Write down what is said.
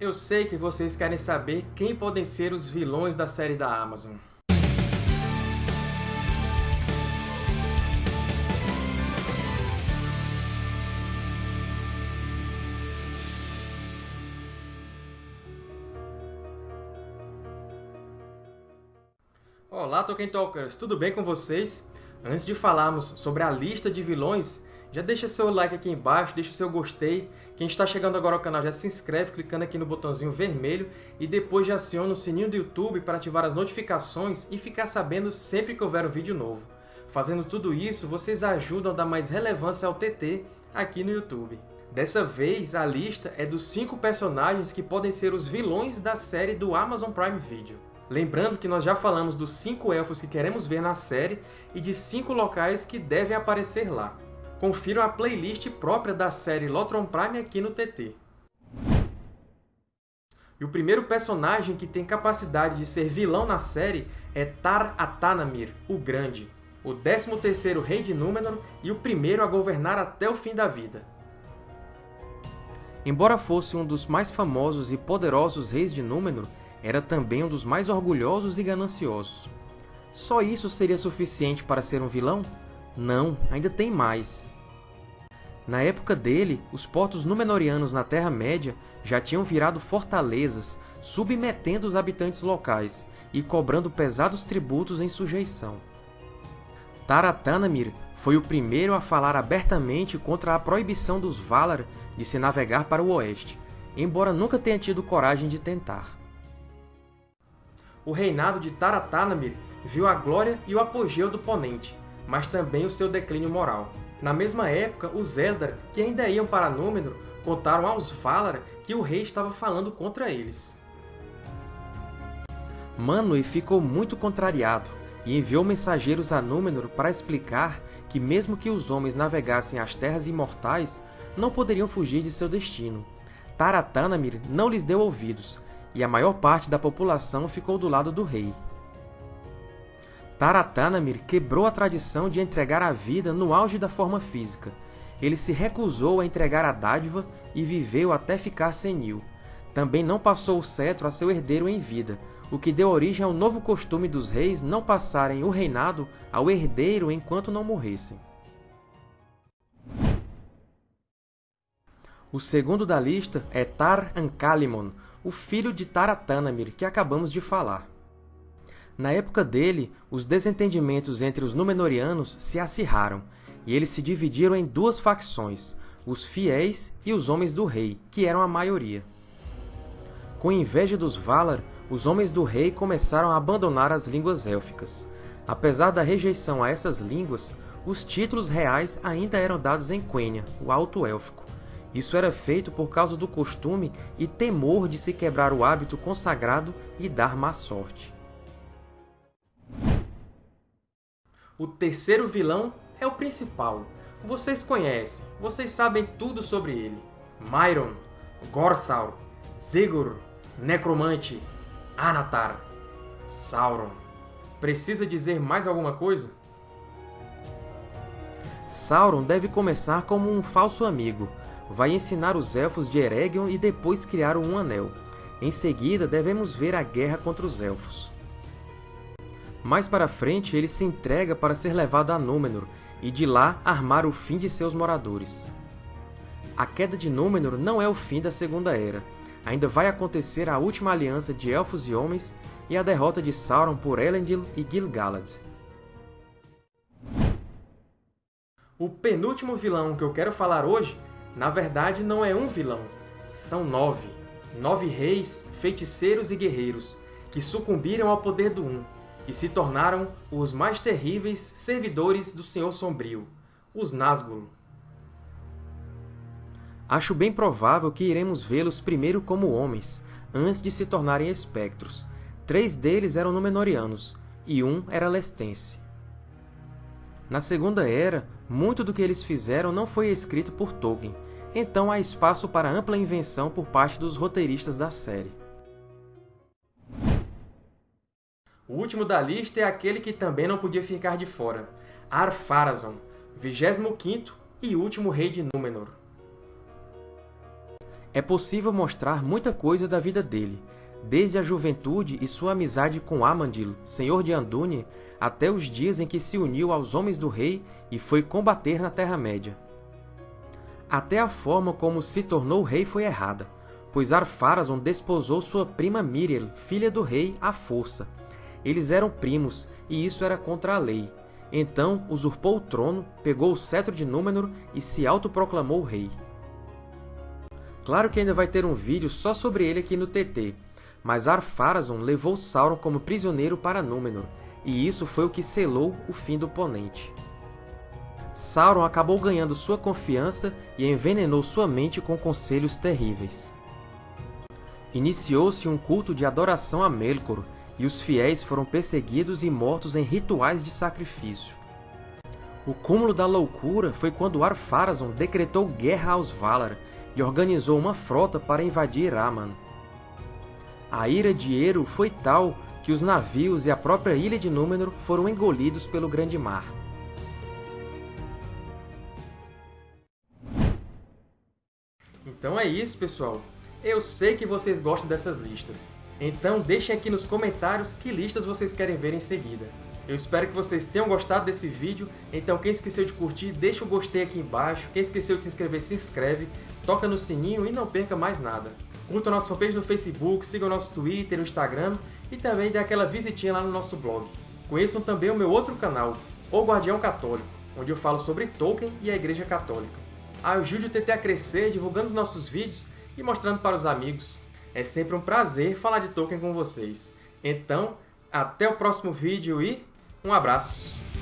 Eu sei que vocês querem saber quem podem ser os vilões da série da Amazon. Olá, Tolkien Talkers! Tudo bem com vocês? Antes de falarmos sobre a lista de vilões, já deixa seu like aqui embaixo, deixa o seu gostei. Quem está chegando agora ao canal já se inscreve clicando aqui no botãozinho vermelho e depois já aciona o sininho do YouTube para ativar as notificações e ficar sabendo sempre que houver um vídeo novo. Fazendo tudo isso, vocês ajudam a dar mais relevância ao TT aqui no YouTube. Dessa vez, a lista é dos 5 personagens que podem ser os vilões da série do Amazon Prime Video. Lembrando que nós já falamos dos 5 elfos que queremos ver na série e de 5 locais que devem aparecer lá confiram a playlist própria da série Lotron Prime aqui no TT. E o primeiro personagem que tem capacidade de ser vilão na série é Tar Atanamir, o Grande, o 13º Rei de Númenor e o primeiro a governar até o fim da vida. Embora fosse um dos mais famosos e poderosos reis de Númenor, era também um dos mais orgulhosos e gananciosos. Só isso seria suficiente para ser um vilão? Não, ainda tem mais. Na época dele, os portos Númenóreanos na Terra-média já tinham virado fortalezas, submetendo os habitantes locais e cobrando pesados tributos em sujeição. Taratanamir foi o primeiro a falar abertamente contra a proibição dos Valar de se navegar para o oeste, embora nunca tenha tido coragem de tentar. O reinado de Taratanamir viu a glória e o apogeu do Ponente, mas também o seu declínio moral. Na mesma época, os Eldar, que ainda iam para Númenor, contaram aos Valar que o rei estava falando contra eles. Manwë ficou muito contrariado e enviou mensageiros a Númenor para explicar que mesmo que os homens navegassem as Terras Imortais, não poderiam fugir de seu destino. Taratanamir não lhes deu ouvidos, e a maior parte da população ficou do lado do rei. Taratanamir quebrou a tradição de entregar a vida no auge da forma física. Ele se recusou a entregar a dádiva e viveu até ficar senil. Também não passou o cetro a seu herdeiro em vida, o que deu origem ao novo costume dos reis não passarem o reinado ao herdeiro enquanto não morressem. O segundo da lista é Tar Ankalimon, o filho de Taratanamir, que acabamos de falar. Na época dele, os desentendimentos entre os Númenóreanos se acirraram, e eles se dividiram em duas facções, os fiéis e os Homens do Rei, que eram a maioria. Com inveja dos Valar, os Homens do Rei começaram a abandonar as línguas élficas. Apesar da rejeição a essas línguas, os títulos reais ainda eram dados em Quenya, o Alto Élfico. Isso era feito por causa do costume e temor de se quebrar o hábito consagrado e dar má sorte. O terceiro vilão é o principal. Vocês conhecem, vocês sabem tudo sobre ele. Myron, Gorthal, Zegor, Necromante, Anatar, Sauron. Precisa dizer mais alguma coisa? Sauron deve começar como um falso amigo. Vai ensinar os Elfos de Eregion e depois criar um Anel. Em seguida, devemos ver a guerra contra os Elfos. Mais para frente, ele se entrega para ser levado a Númenor, e de lá armar o fim de seus moradores. A queda de Númenor não é o fim da Segunda Era. Ainda vai acontecer a última aliança de Elfos e Homens e a derrota de Sauron por Elendil e Gil-galad. O penúltimo vilão que eu quero falar hoje, na verdade, não é um vilão. São nove. Nove reis, feiticeiros e guerreiros, que sucumbiram ao poder do Um, e se tornaram os mais terríveis servidores do Senhor Sombrio, os Nazgûl. Acho bem provável que iremos vê-los primeiro como homens, antes de se tornarem espectros. Três deles eram Númenóreanos, e um era Lestense. Na Segunda Era, muito do que eles fizeram não foi escrito por Tolkien, então há espaço para ampla invenção por parte dos roteiristas da série. O último da lista é aquele que também não podia ficar de fora, Ar-Pharazôn, 25º e último rei de Númenor. É possível mostrar muita coisa da vida dele, desde a juventude e sua amizade com Amandil, senhor de Andúnie, até os dias em que se uniu aos homens do rei e foi combater na Terra-média. Até a forma como se tornou rei foi errada, pois Ar-Pharazôn desposou sua prima Miriel, filha do rei, à força. Eles eram primos, e isso era contra a lei. Então usurpou o trono, pegou o cetro de Númenor e se autoproclamou rei. Claro que ainda vai ter um vídeo só sobre ele aqui no TT, mas Ar-Pharazôn levou Sauron como prisioneiro para Númenor, e isso foi o que selou o fim do Ponente. Sauron acabou ganhando sua confiança e envenenou sua mente com conselhos terríveis. Iniciou-se um culto de adoração a Melkor, e os fiéis foram perseguidos e mortos em rituais de sacrifício. O cúmulo da loucura foi quando Ar-Pharazôn decretou guerra aos Valar e organizou uma frota para invadir Aman. A ira de Eru foi tal que os navios e a própria ilha de Númenor foram engolidos pelo Grande Mar. Então é isso, pessoal! Eu sei que vocês gostam dessas listas. Então deixem aqui nos comentários que listas vocês querem ver em seguida. Eu espero que vocês tenham gostado desse vídeo, então quem esqueceu de curtir, deixa o gostei aqui embaixo, quem esqueceu de se inscrever, se inscreve, toca no sininho e não perca mais nada. Curta nossa fanpage no Facebook, siga o nosso Twitter, o Instagram e também dê aquela visitinha lá no nosso blog. Conheçam também o meu outro canal, O Guardião Católico, onde eu falo sobre Tolkien e a Igreja Católica. Ajude o TT a crescer divulgando os nossos vídeos e mostrando para os amigos. É sempre um prazer falar de Tolkien com vocês. Então, até o próximo vídeo e um abraço!